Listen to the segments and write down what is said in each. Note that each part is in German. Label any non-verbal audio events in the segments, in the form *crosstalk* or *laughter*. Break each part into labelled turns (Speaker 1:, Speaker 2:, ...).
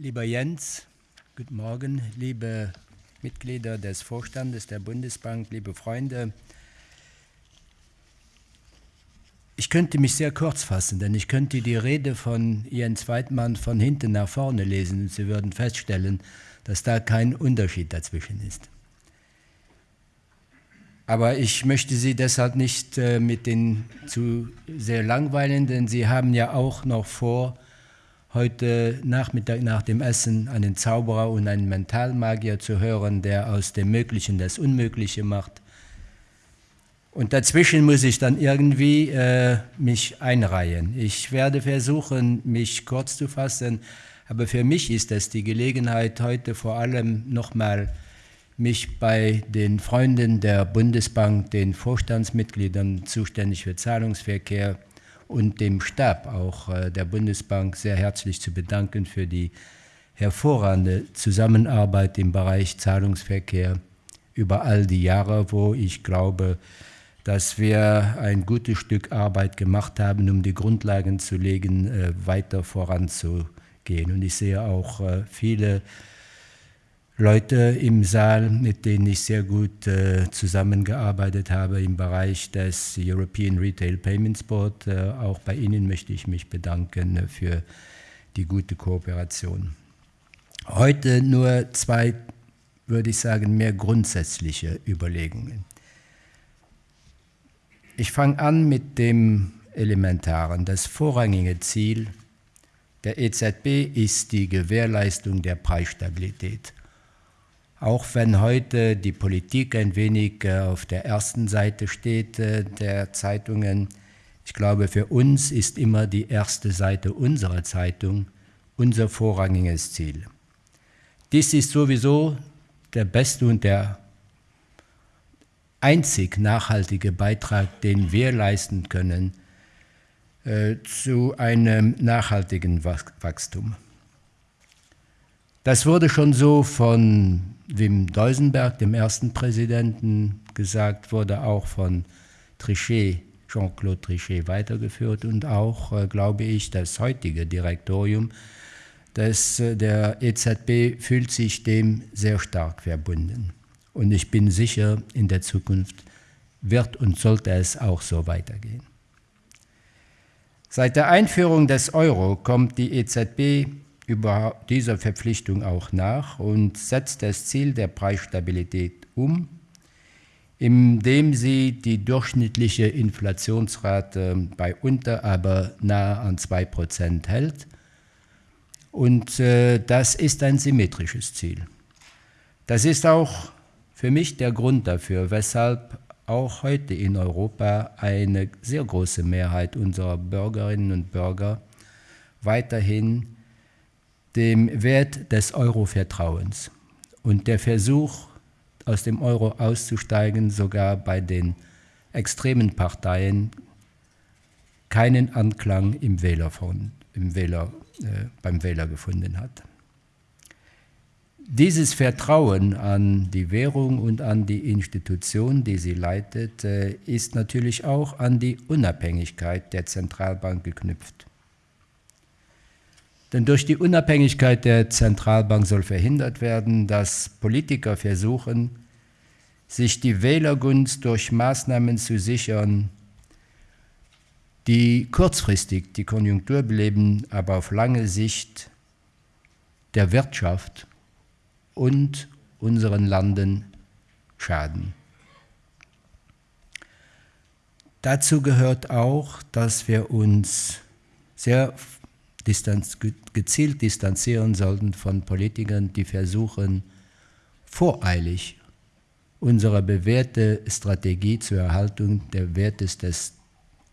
Speaker 1: Lieber Jens, guten Morgen, liebe Mitglieder des Vorstandes der Bundesbank, liebe Freunde. Ich könnte mich sehr kurz fassen, denn ich könnte die Rede von Jens Weidmann von hinten nach vorne lesen und Sie würden feststellen, dass da kein Unterschied dazwischen ist. Aber ich möchte Sie deshalb nicht äh, mit den zu sehr langweilen, denn Sie haben ja auch noch vor, heute Nachmittag nach dem Essen einen Zauberer und einen Mentalmagier zu hören, der aus dem Möglichen das Unmögliche macht. Und dazwischen muss ich dann irgendwie äh, mich einreihen. Ich werde versuchen, mich kurz zu fassen, aber für mich ist es die Gelegenheit, heute vor allem nochmal mich bei den Freunden der Bundesbank, den Vorstandsmitgliedern zuständig für Zahlungsverkehr und dem Stab auch äh, der Bundesbank sehr herzlich zu bedanken für die hervorragende Zusammenarbeit im Bereich Zahlungsverkehr über all die Jahre, wo ich glaube, dass wir ein gutes Stück Arbeit gemacht haben, um die Grundlagen zu legen, äh, weiter voranzugehen. Und ich sehe auch äh, viele Leute im Saal, mit denen ich sehr gut äh, zusammengearbeitet habe im Bereich des European Retail Payments Board. Äh, auch bei Ihnen möchte ich mich bedanken äh, für die gute Kooperation. Heute nur zwei, würde ich sagen, mehr grundsätzliche Überlegungen. Ich fange an mit dem Elementaren. Das vorrangige Ziel der EZB ist die Gewährleistung der Preisstabilität. Auch wenn heute die Politik ein wenig äh, auf der ersten Seite steht äh, der Zeitungen, ich glaube, für uns ist immer die erste Seite unserer Zeitung unser vorrangiges Ziel. Dies ist sowieso der beste und der einzig nachhaltige Beitrag, den wir leisten können äh, zu einem nachhaltigen Wachstum. Das wurde schon so von Wim Deusenberg, dem ersten Präsidenten, gesagt, wurde auch von Trichet, Jean-Claude Trichet weitergeführt und auch, äh, glaube ich, das heutige Direktorium des, äh, der EZB fühlt sich dem sehr stark verbunden. Und ich bin sicher, in der Zukunft wird und sollte es auch so weitergehen. Seit der Einführung des Euro kommt die EZB über dieser Verpflichtung auch nach und setzt das Ziel der Preisstabilität um, indem sie die durchschnittliche Inflationsrate bei unter, aber nahe an 2% hält. Und äh, das ist ein symmetrisches Ziel. Das ist auch für mich der Grund dafür, weshalb auch heute in Europa eine sehr große Mehrheit unserer Bürgerinnen und Bürger weiterhin dem Wert des Euro-Vertrauens und der Versuch, aus dem Euro auszusteigen, sogar bei den extremen Parteien keinen Anklang im Wähler von, im Wähler, äh, beim Wähler gefunden hat. Dieses Vertrauen an die Währung und an die Institution, die sie leitet, äh, ist natürlich auch an die Unabhängigkeit der Zentralbank geknüpft. Denn durch die Unabhängigkeit der Zentralbank soll verhindert werden, dass Politiker versuchen, sich die Wählergunst durch Maßnahmen zu sichern, die kurzfristig die Konjunktur beleben, aber auf lange Sicht der Wirtschaft und unseren Landen schaden. Dazu gehört auch, dass wir uns sehr distanz, gezielt distanzieren sollten von Politikern, die versuchen, voreilig unsere bewährte Strategie zur Erhaltung der Wertes des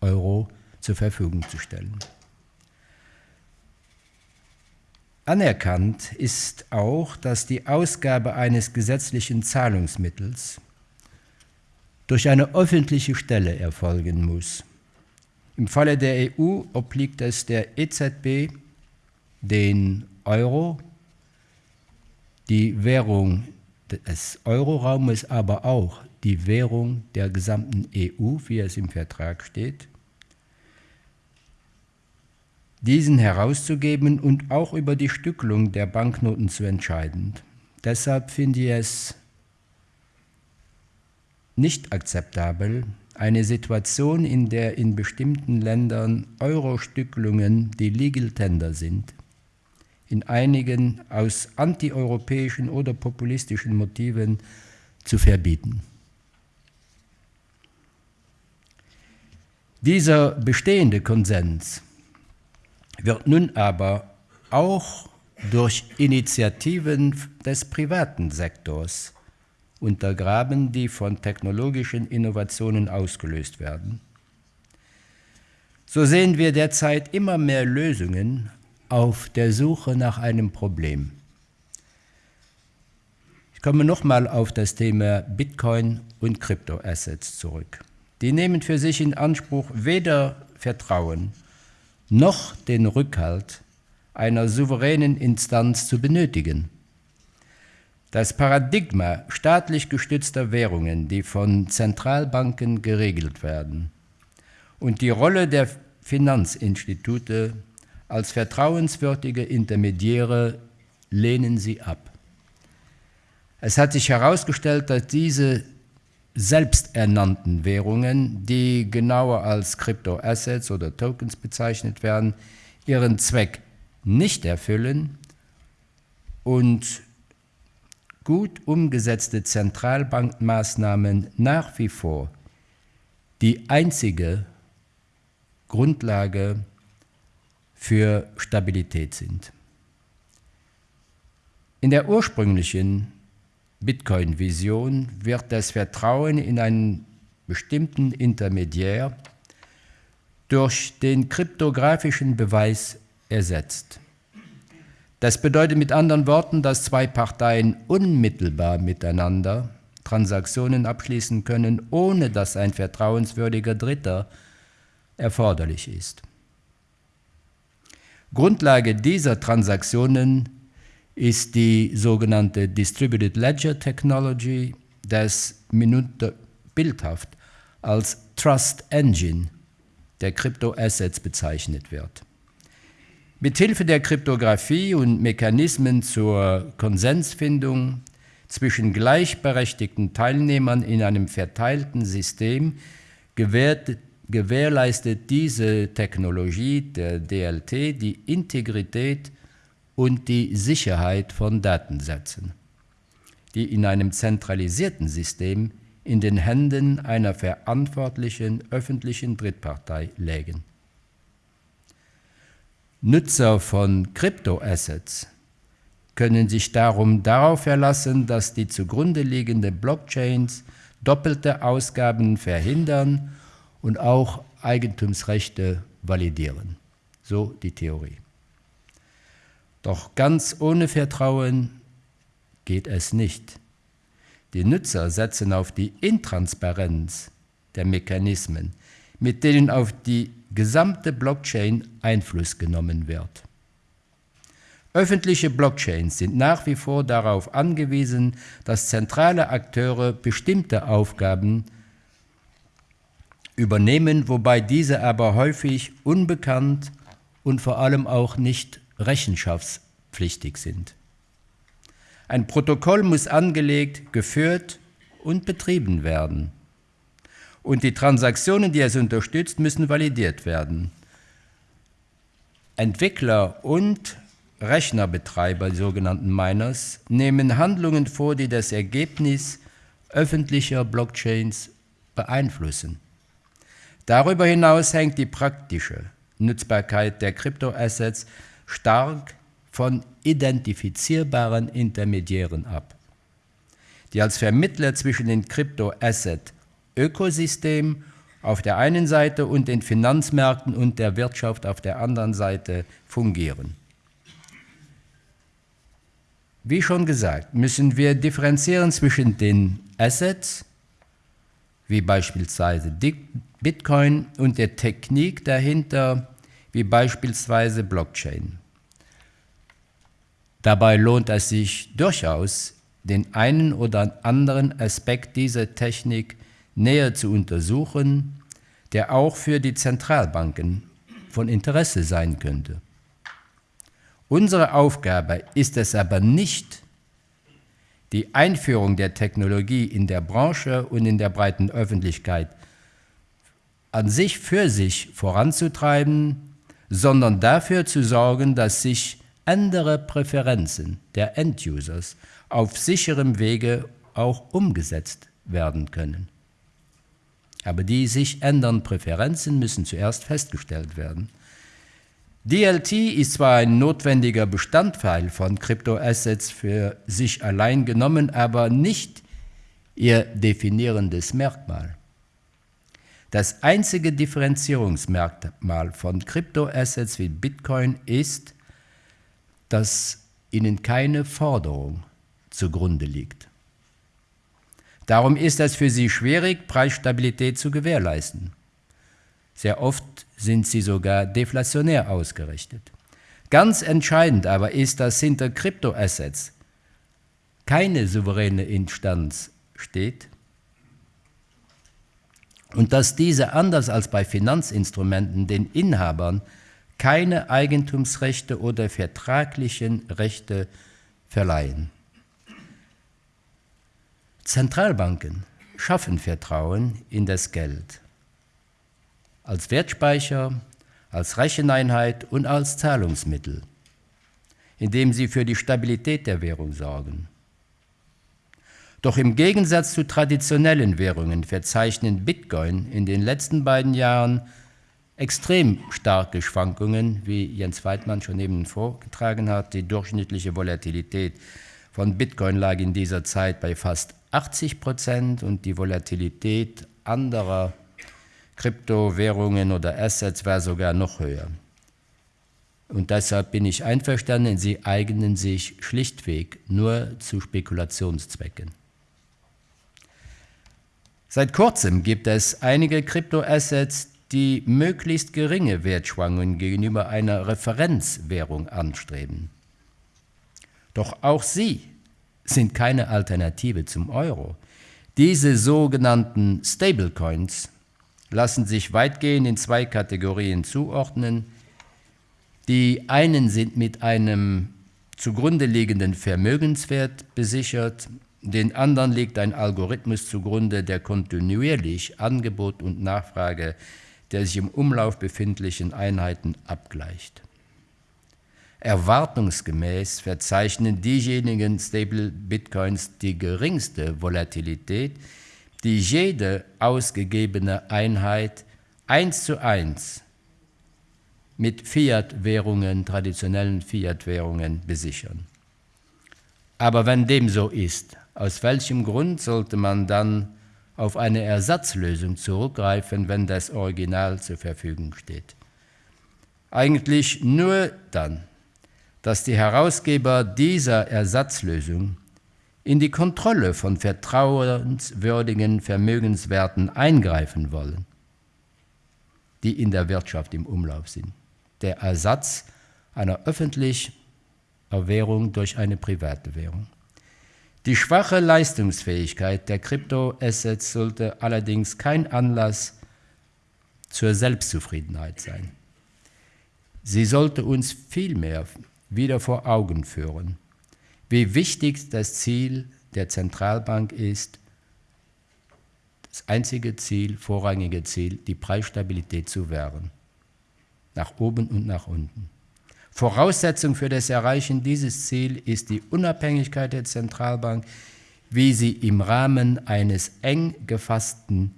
Speaker 1: Euro zur Verfügung zu stellen. Anerkannt ist auch, dass die Ausgabe eines gesetzlichen Zahlungsmittels durch eine öffentliche Stelle erfolgen muss. Im Falle der EU obliegt es der EZB, den Euro, die Währung des Euroraumes, aber auch die Währung der gesamten EU, wie es im Vertrag steht, diesen herauszugeben und auch über die Stückelung der Banknoten zu entscheiden. Deshalb finde ich es nicht akzeptabel, eine Situation, in der in bestimmten Ländern Euro-Stückelungen die Legal Tender sind, in einigen aus antieuropäischen oder populistischen Motiven zu verbieten. Dieser bestehende Konsens wird nun aber auch durch Initiativen des privaten Sektors untergraben, die von technologischen Innovationen ausgelöst werden. So sehen wir derzeit immer mehr Lösungen auf der Suche nach einem Problem. Ich komme nochmal auf das Thema Bitcoin und Kryptoassets zurück. Die nehmen für sich in Anspruch weder Vertrauen noch den Rückhalt einer souveränen Instanz zu benötigen. Das Paradigma staatlich gestützter Währungen, die von Zentralbanken geregelt werden, und die Rolle der Finanzinstitute als vertrauenswürdige Intermediäre lehnen sie ab. Es hat sich herausgestellt, dass diese selbsternannten Währungen, die genauer als Kryptoassets oder Tokens bezeichnet werden, ihren Zweck nicht erfüllen und gut umgesetzte Zentralbankmaßnahmen nach wie vor die einzige Grundlage für Stabilität sind. In der ursprünglichen Bitcoin-Vision wird das Vertrauen in einen bestimmten Intermediär durch den kryptografischen Beweis ersetzt. Das bedeutet mit anderen Worten, dass zwei Parteien unmittelbar miteinander Transaktionen abschließen können, ohne dass ein vertrauenswürdiger Dritter erforderlich ist. Grundlage dieser Transaktionen ist die sogenannte Distributed Ledger Technology, das Minute bildhaft als Trust Engine der Kryptoassets bezeichnet wird. Mithilfe der Kryptographie und Mechanismen zur Konsensfindung zwischen gleichberechtigten Teilnehmern in einem verteilten System gewährt, gewährleistet diese Technologie der DLT die Integrität und die Sicherheit von Datensätzen, die in einem zentralisierten System in den Händen einer verantwortlichen öffentlichen Drittpartei lägen. Nutzer von Kryptoassets können sich darum darauf verlassen, dass die zugrunde liegenden Blockchains doppelte Ausgaben verhindern und auch Eigentumsrechte validieren. So die Theorie. Doch ganz ohne Vertrauen geht es nicht. Die Nutzer setzen auf die Intransparenz der Mechanismen, mit denen auf die gesamte Blockchain Einfluss genommen wird. Öffentliche Blockchains sind nach wie vor darauf angewiesen, dass zentrale Akteure bestimmte Aufgaben übernehmen, wobei diese aber häufig unbekannt und vor allem auch nicht rechenschaftspflichtig sind. Ein Protokoll muss angelegt, geführt und betrieben werden. Und die Transaktionen, die es unterstützt, müssen validiert werden. Entwickler und Rechnerbetreiber, die sogenannten Miners, nehmen Handlungen vor, die das Ergebnis öffentlicher Blockchains beeinflussen. Darüber hinaus hängt die praktische Nutzbarkeit der Kryptoassets stark von identifizierbaren Intermediären ab, die als Vermittler zwischen dem Krypto-Asset-Ökosystem auf der einen Seite und den Finanzmärkten und der Wirtschaft auf der anderen Seite fungieren. Wie schon gesagt, müssen wir differenzieren zwischen den Assets, wie beispielsweise Bitcoin, und der Technik dahinter, wie beispielsweise Blockchain. Dabei lohnt es sich durchaus, den einen oder anderen Aspekt dieser Technik näher zu untersuchen, der auch für die Zentralbanken von Interesse sein könnte. Unsere Aufgabe ist es aber nicht, die Einführung der Technologie in der Branche und in der breiten Öffentlichkeit an sich für sich voranzutreiben, sondern dafür zu sorgen, dass sich andere Präferenzen der End-Users auf sicherem Wege auch umgesetzt werden können. Aber die sich ändernden Präferenzen müssen zuerst festgestellt werden. DLT ist zwar ein notwendiger Bestandteil von Kryptoassets für sich allein genommen, aber nicht ihr definierendes Merkmal. Das einzige Differenzierungsmerkmal von Kryptoassets wie Bitcoin ist, dass ihnen keine Forderung zugrunde liegt. Darum ist es für sie schwierig, Preisstabilität zu gewährleisten. Sehr oft sind sie sogar deflationär ausgerichtet. Ganz entscheidend aber ist, dass hinter Kryptoassets keine souveräne Instanz steht und dass diese anders als bei Finanzinstrumenten den Inhabern keine Eigentumsrechte oder vertraglichen Rechte verleihen. Zentralbanken schaffen Vertrauen in das Geld als Wertspeicher, als Recheneinheit und als Zahlungsmittel, indem sie für die Stabilität der Währung sorgen. Doch im Gegensatz zu traditionellen Währungen verzeichnen Bitcoin in den letzten beiden Jahren extrem starke Schwankungen, wie Jens Weidmann schon eben vorgetragen hat. Die durchschnittliche Volatilität von Bitcoin lag in dieser Zeit bei fast 80 Prozent und die Volatilität anderer Kryptowährungen oder Assets war sogar noch höher. Und deshalb bin ich einverstanden, sie eignen sich schlichtweg nur zu Spekulationszwecken. Seit kurzem gibt es einige Kryptoassets, die möglichst geringe Wertschwankungen gegenüber einer Referenzwährung anstreben. Doch auch sie sind keine Alternative zum Euro. Diese sogenannten Stablecoins lassen sich weitgehend in zwei Kategorien zuordnen. Die einen sind mit einem zugrunde liegenden Vermögenswert besichert, den anderen liegt ein Algorithmus zugrunde, der kontinuierlich Angebot und Nachfrage der sich im Umlauf befindlichen Einheiten abgleicht. Erwartungsgemäß verzeichnen diejenigen Stable Bitcoins die geringste Volatilität, die jede ausgegebene Einheit eins zu eins mit Fiat-Währungen, traditionellen Fiat-Währungen besichern. Aber wenn dem so ist, aus welchem Grund sollte man dann auf eine Ersatzlösung zurückgreifen, wenn das Original zur Verfügung steht? Eigentlich nur dann, dass die Herausgeber dieser Ersatzlösung in die Kontrolle von vertrauenswürdigen Vermögenswerten eingreifen wollen, die in der Wirtschaft im Umlauf sind. Der Ersatz einer öffentlichen Währung durch eine private Währung. Die schwache Leistungsfähigkeit der Kryptoassets sollte allerdings kein Anlass zur Selbstzufriedenheit sein. Sie sollte uns vielmehr wieder vor Augen führen, wie wichtig das Ziel der Zentralbank ist, das einzige Ziel, vorrangige Ziel, die Preisstabilität zu wahren, nach oben und nach unten. Voraussetzung für das Erreichen dieses Ziels ist die Unabhängigkeit der Zentralbank, wie sie im Rahmen eines eng gefassten,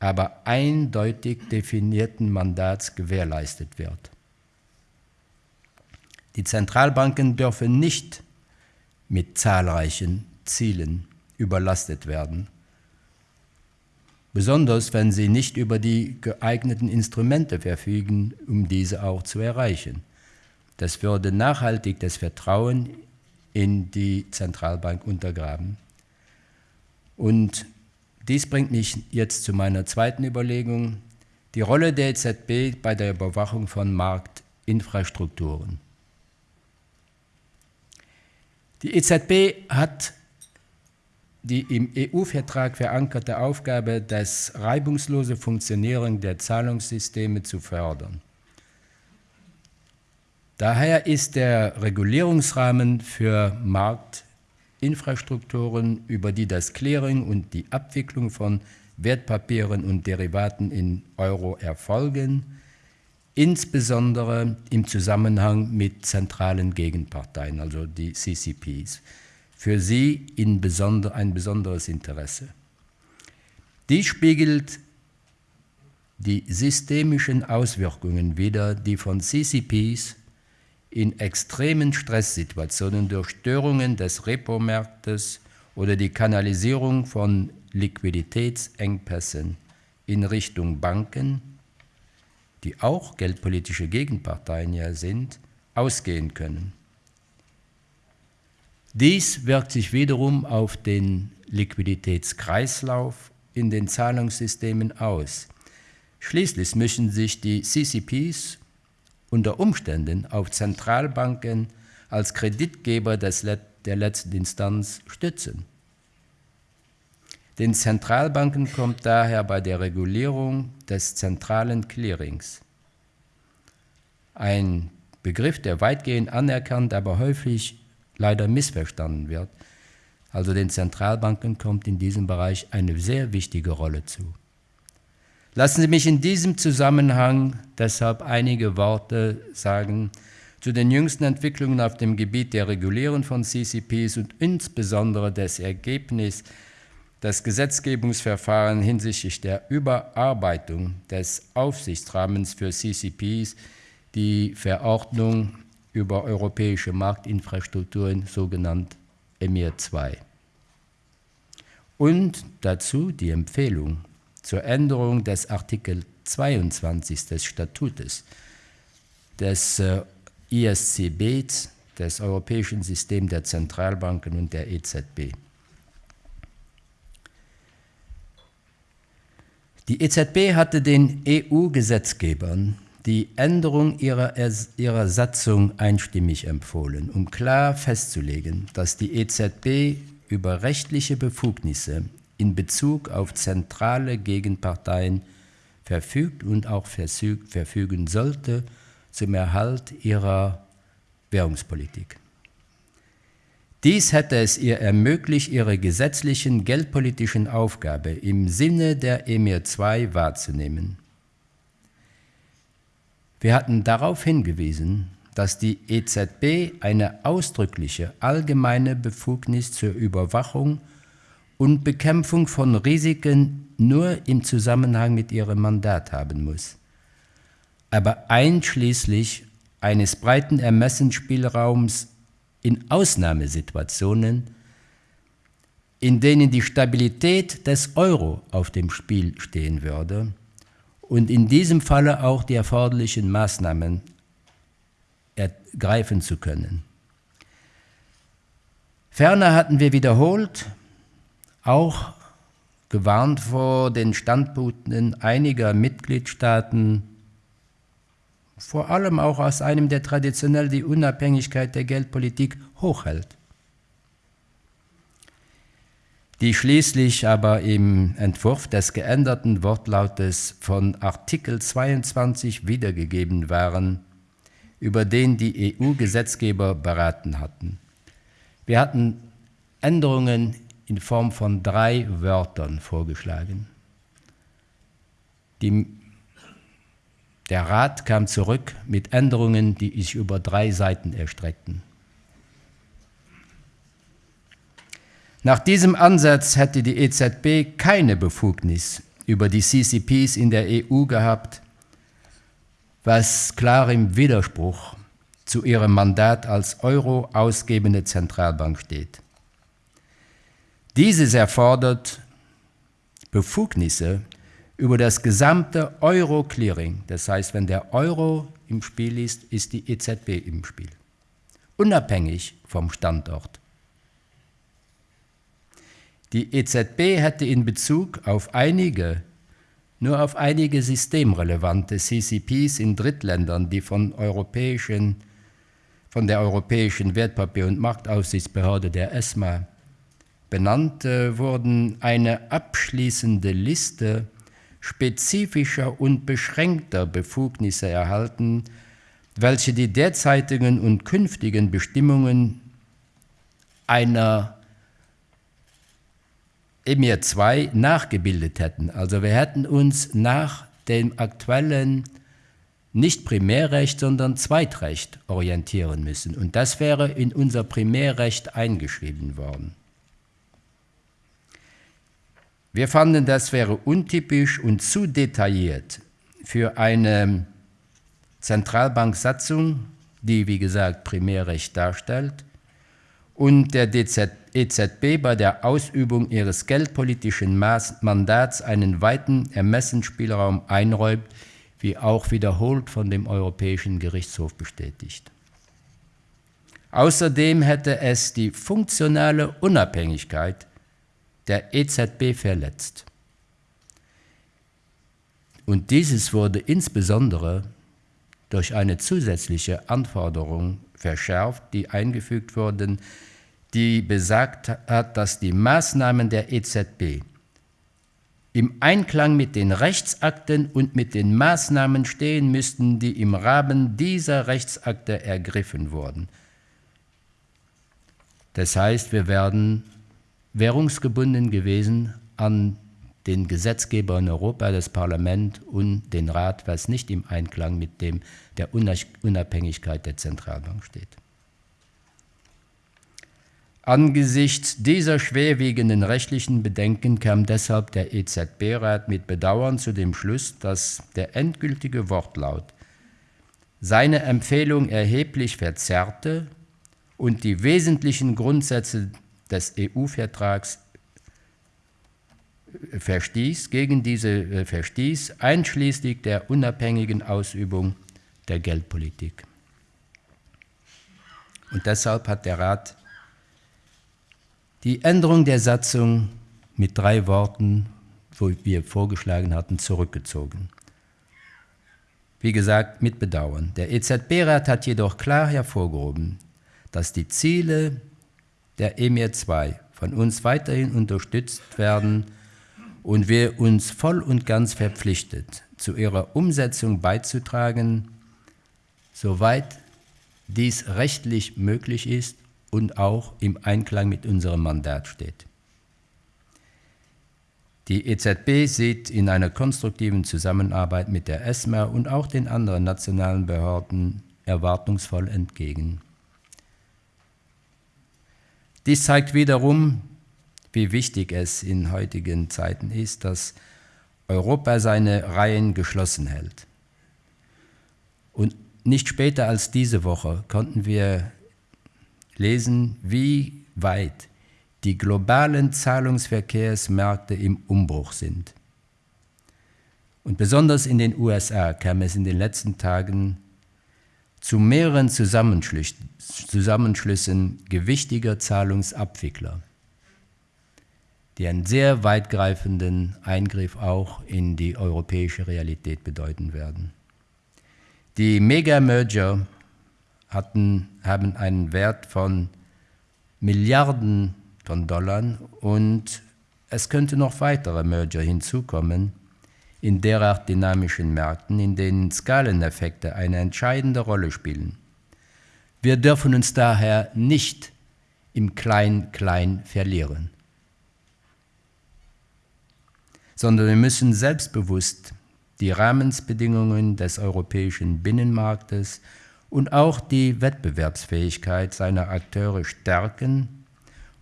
Speaker 1: aber eindeutig definierten Mandats gewährleistet wird. Die Zentralbanken dürfen nicht mit zahlreichen Zielen überlastet werden, besonders wenn sie nicht über die geeigneten Instrumente verfügen, um diese auch zu erreichen. Das würde nachhaltig das Vertrauen in die Zentralbank untergraben. Und dies bringt mich jetzt zu meiner zweiten Überlegung, die Rolle der EZB bei der Überwachung von Marktinfrastrukturen. Die EZB hat die im EU-Vertrag verankerte Aufgabe, das reibungslose Funktionieren der Zahlungssysteme zu fördern. Daher ist der Regulierungsrahmen für Marktinfrastrukturen, über die das Clearing und die Abwicklung von Wertpapieren und Derivaten in Euro erfolgen, insbesondere im Zusammenhang mit zentralen Gegenparteien, also die CCPs, für sie in besonder, ein besonderes Interesse. Dies spiegelt die systemischen Auswirkungen wider, die von CCPs in extremen Stresssituationen durch Störungen des Repo-Marktes oder die Kanalisierung von Liquiditätsengpässen in Richtung Banken, die auch geldpolitische Gegenparteien ja sind, ausgehen können. Dies wirkt sich wiederum auf den Liquiditätskreislauf in den Zahlungssystemen aus. Schließlich müssen sich die CCPs unter Umständen auf Zentralbanken als Kreditgeber des, der letzten Instanz stützen. Den Zentralbanken kommt daher bei der Regulierung des zentralen Clearings ein Begriff, der weitgehend anerkannt, aber häufig leider missverstanden wird. Also den Zentralbanken kommt in diesem Bereich eine sehr wichtige Rolle zu. Lassen Sie mich in diesem Zusammenhang deshalb einige Worte sagen zu den jüngsten Entwicklungen auf dem Gebiet der Regulierung von CCPs und insbesondere des Ergebnisses das Gesetzgebungsverfahren hinsichtlich der Überarbeitung des Aufsichtsrahmens für CCPs, die Verordnung über europäische Marktinfrastrukturen, sogenannt EMIR II. Und dazu die Empfehlung zur Änderung des Artikel 22 des Statutes des äh, ISCB, des Europäischen Systems der Zentralbanken und der EZB. Die EZB hatte den EU-Gesetzgebern die Änderung ihrer, ihrer Satzung einstimmig empfohlen, um klar festzulegen, dass die EZB über rechtliche Befugnisse in Bezug auf zentrale Gegenparteien verfügt und auch verfügen sollte zum Erhalt ihrer Währungspolitik. Dies hätte es ihr ermöglicht, ihre gesetzlichen geldpolitischen Aufgabe im Sinne der EMIR II wahrzunehmen. Wir hatten darauf hingewiesen, dass die EZB eine ausdrückliche allgemeine Befugnis zur Überwachung und Bekämpfung von Risiken nur im Zusammenhang mit ihrem Mandat haben muss, aber einschließlich eines breiten Ermessensspielraums in Ausnahmesituationen, in denen die Stabilität des Euro auf dem Spiel stehen würde, und in diesem Falle auch die erforderlichen Maßnahmen ergreifen zu können. Ferner hatten wir wiederholt auch gewarnt vor den Standpunkten einiger Mitgliedstaaten, vor allem auch aus einem, der traditionell die Unabhängigkeit der Geldpolitik hochhält die schließlich aber im Entwurf des geänderten Wortlautes von Artikel 22 wiedergegeben waren, über den die EU-Gesetzgeber beraten hatten. Wir hatten Änderungen in Form von drei Wörtern vorgeschlagen. Die, der Rat kam zurück mit Änderungen, die sich über drei Seiten erstreckten. Nach diesem Ansatz hätte die EZB keine Befugnis über die CCPs in der EU gehabt, was klar im Widerspruch zu ihrem Mandat als Euro ausgebende Zentralbank steht. Dieses erfordert Befugnisse über das gesamte Euro-Clearing. Das heißt, wenn der Euro im Spiel ist, ist die EZB im Spiel, unabhängig vom Standort. Die EZB hätte in Bezug auf einige, nur auf einige systemrelevante CCPs in Drittländern, die von, europäischen, von der Europäischen Wertpapier- und Marktaufsichtsbehörde der ESMA benannt äh, wurden, eine abschließende Liste spezifischer und beschränkter Befugnisse erhalten, welche die derzeitigen und künftigen Bestimmungen einer EMIR 2 nachgebildet hätten. Also wir hätten uns nach dem aktuellen nicht Primärrecht, sondern Zweitrecht orientieren müssen. Und das wäre in unser Primärrecht eingeschrieben worden. Wir fanden, das wäre untypisch und zu detailliert für eine Zentralbanksatzung, die wie gesagt Primärrecht darstellt, und der EZB bei der Ausübung ihres geldpolitischen Mandats einen weiten Ermessensspielraum einräumt, wie auch wiederholt von dem Europäischen Gerichtshof bestätigt. Außerdem hätte es die funktionale Unabhängigkeit der EZB verletzt. Und dieses wurde insbesondere durch eine zusätzliche Anforderung verschärft, die eingefügt wurden, die besagt hat, dass die Maßnahmen der EZB im Einklang mit den Rechtsakten und mit den Maßnahmen stehen müssten, die im Rahmen dieser Rechtsakte ergriffen wurden. Das heißt, wir werden währungsgebunden gewesen an den Gesetzgeber in Europa, das Parlament und den Rat, was nicht im Einklang mit dem der Unabhängigkeit der Zentralbank steht. Angesichts dieser schwerwiegenden rechtlichen Bedenken kam deshalb der EZB-Rat mit Bedauern zu dem Schluss, dass der endgültige Wortlaut seine Empfehlung erheblich verzerrte und die wesentlichen Grundsätze des EU-Vertrags verstieß, gegen diese äh, verstieß, einschließlich der unabhängigen Ausübung der Geldpolitik. Und deshalb hat der Rat die Änderung der Satzung mit drei Worten, wo wir vorgeschlagen hatten, zurückgezogen. Wie gesagt, mit Bedauern. Der EZB-Rat hat jedoch klar hervorgehoben, dass die Ziele der EMIR 2 von uns weiterhin unterstützt werden und wir uns voll und ganz verpflichtet, zu ihrer Umsetzung beizutragen, soweit dies rechtlich möglich ist und auch im Einklang mit unserem Mandat steht. Die EZB sieht in einer konstruktiven Zusammenarbeit mit der ESMA und auch den anderen nationalen Behörden erwartungsvoll entgegen. Dies zeigt wiederum, wie wichtig es in heutigen Zeiten ist, dass Europa seine Reihen geschlossen hält. Und nicht später als diese Woche konnten wir lesen, wie weit die globalen Zahlungsverkehrsmärkte im Umbruch sind. Und besonders in den USA kam es in den letzten Tagen zu mehreren Zusammenschlüssen, gewichtiger Zahlungsabwickler, die einen sehr weitgreifenden Eingriff auch in die europäische Realität bedeuten werden. Die Mega-Merger haben einen Wert von Milliarden von Dollar und es könnte noch weitere Merger hinzukommen in derart dynamischen Märkten, in denen Skaleneffekte eine entscheidende Rolle spielen. Wir dürfen uns daher nicht im Klein-Klein verlieren, sondern wir müssen selbstbewusst die Rahmensbedingungen des europäischen Binnenmarktes und auch die Wettbewerbsfähigkeit seiner Akteure stärken,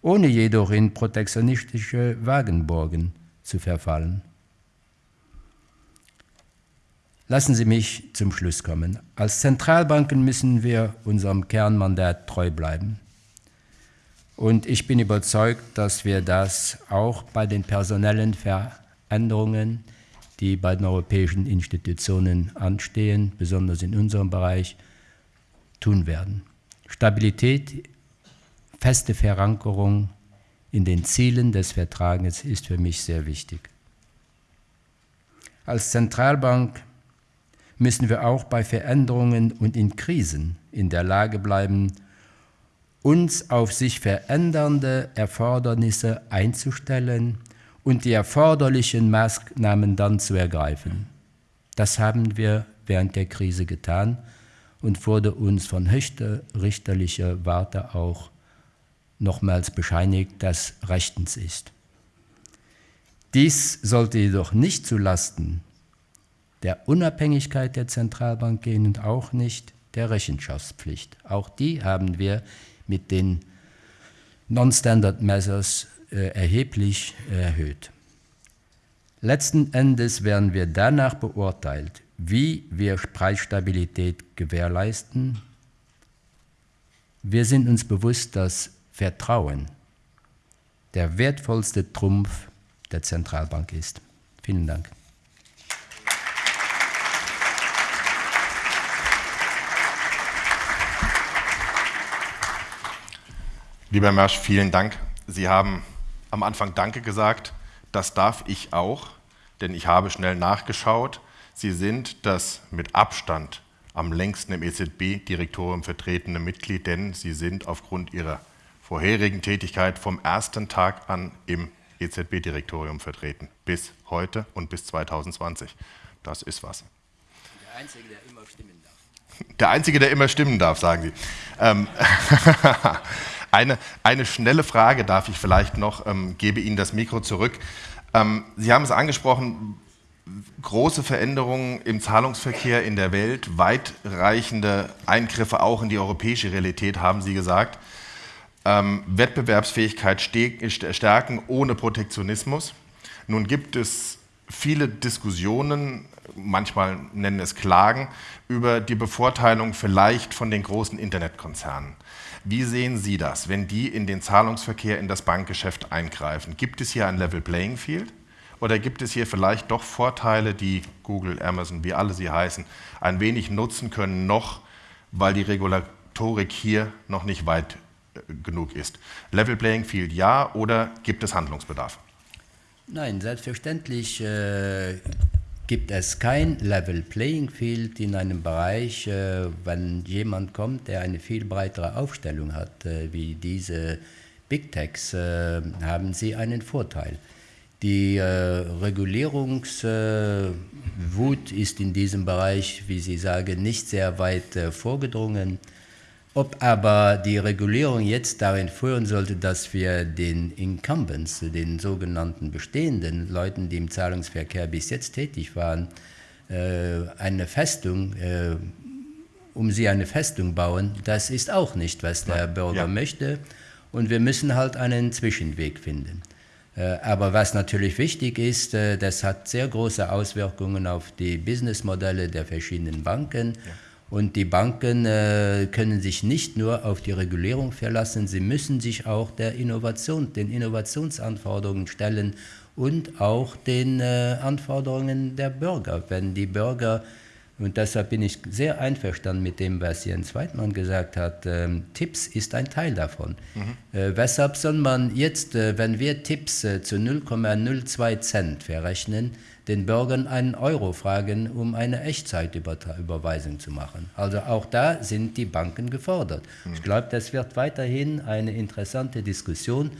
Speaker 1: ohne jedoch in protektionistische Wagenburgen zu verfallen. Lassen Sie mich zum Schluss kommen. Als Zentralbanken müssen wir unserem Kernmandat treu bleiben. Und ich bin überzeugt, dass wir das auch bei den personellen Veränderungen, die bei den europäischen Institutionen anstehen, besonders in unserem Bereich, tun werden. Stabilität, feste Verankerung in den Zielen des Vertrages ist für mich sehr wichtig. Als Zentralbank müssen wir auch bei Veränderungen und in Krisen in der Lage bleiben, uns auf sich verändernde Erfordernisse einzustellen und die erforderlichen Maßnahmen dann zu ergreifen. Das haben wir während der Krise getan und wurde uns von höchster richterlicher Warte auch nochmals bescheinigt, dass rechtens ist. Dies sollte jedoch nicht zulasten der Unabhängigkeit der Zentralbank gehen und auch nicht der Rechenschaftspflicht. Auch die haben wir mit den Non-Standard Measures äh, erheblich erhöht. Letzten Endes werden wir danach beurteilt, wie wir Preisstabilität gewährleisten. Wir sind uns bewusst, dass Vertrauen der wertvollste Trumpf der Zentralbank ist. Vielen Dank.
Speaker 2: Lieber Mersch, vielen Dank. Sie haben am Anfang Danke gesagt. Das darf ich auch, denn ich habe schnell nachgeschaut. Sie sind das mit Abstand am längsten im EZB-Direktorium vertretene Mitglied, denn Sie sind aufgrund Ihrer vorherigen Tätigkeit vom ersten Tag an im EZB-Direktorium vertreten, bis heute und bis 2020. Das ist was. Der Einzige, der immer stimmen darf. Der Einzige, der immer stimmen darf, sagen Sie. Ähm *laughs* Eine, eine schnelle Frage darf ich vielleicht noch, ähm, gebe Ihnen das Mikro zurück. Ähm, Sie haben es angesprochen, große Veränderungen im Zahlungsverkehr in der Welt, weitreichende Eingriffe auch in die europäische Realität, haben Sie gesagt. Ähm, Wettbewerbsfähigkeit stärken ohne Protektionismus. Nun gibt es viele Diskussionen, manchmal nennen es Klagen, über die Bevorteilung vielleicht von den großen Internetkonzernen. Wie sehen Sie das, wenn die in den Zahlungsverkehr, in das Bankgeschäft eingreifen? Gibt es hier ein Level Playing Field? Oder gibt es hier vielleicht doch Vorteile, die Google, Amazon, wie alle sie heißen, ein wenig nutzen können, noch, weil die Regulatorik hier noch nicht weit äh, genug ist? Level Playing Field ja oder gibt es Handlungsbedarf?
Speaker 1: Nein, selbstverständlich äh, gibt es kein Level Playing Field in einem Bereich, äh, wenn jemand kommt, der eine viel breitere Aufstellung hat, äh, wie diese Big Techs, äh, haben sie einen Vorteil. Die Regulierungswut ist in diesem Bereich, wie Sie sagen, nicht sehr weit vorgedrungen. Ob aber die Regulierung jetzt darin führen sollte, dass wir den Incumbents, den sogenannten bestehenden Leuten, die im Zahlungsverkehr bis jetzt tätig waren, äh, eine Festung, äh, um sie eine Festung bauen, das ist auch nicht, was der Bürger ja. möchte. Und wir müssen halt einen Zwischenweg finden. Äh, aber was natürlich wichtig ist, das hat sehr große Auswirkungen auf die Businessmodelle der verschiedenen Banken. Ja und die Banken äh, können sich nicht nur auf die Regulierung verlassen, sie müssen sich auch der Innovation, den Innovationsanforderungen stellen und auch den äh, Anforderungen der Bürger. Wenn die Bürger, und deshalb bin ich sehr einverstanden mit dem, was Jens Weidmann gesagt hat, äh, Tipps ist ein Teil davon. Mhm. Äh, weshalb soll man jetzt, äh, wenn wir Tipps äh, zu 0,02 Cent verrechnen, den Bürgern einen Euro fragen, um eine Echtzeitüberweisung zu machen. Also auch da sind die Banken gefordert. Ich glaube, das wird weiterhin eine interessante Diskussion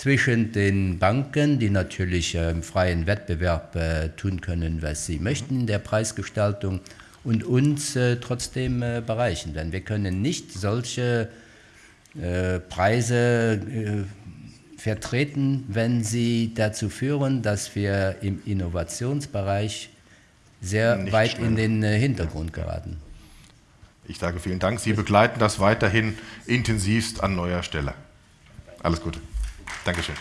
Speaker 1: zwischen den Banken, die natürlich äh, im freien Wettbewerb äh, tun können, was sie möchten in der Preisgestaltung, und uns äh, trotzdem bereichen. Denn wir können nicht solche Preise vertreten, wenn sie dazu führen, dass wir im Innovationsbereich sehr Nicht weit schnell. in den Hintergrund geraten.
Speaker 2: Ich sage vielen Dank. Sie begleiten das weiterhin intensivst an neuer Stelle. Alles Gute. Dankeschön.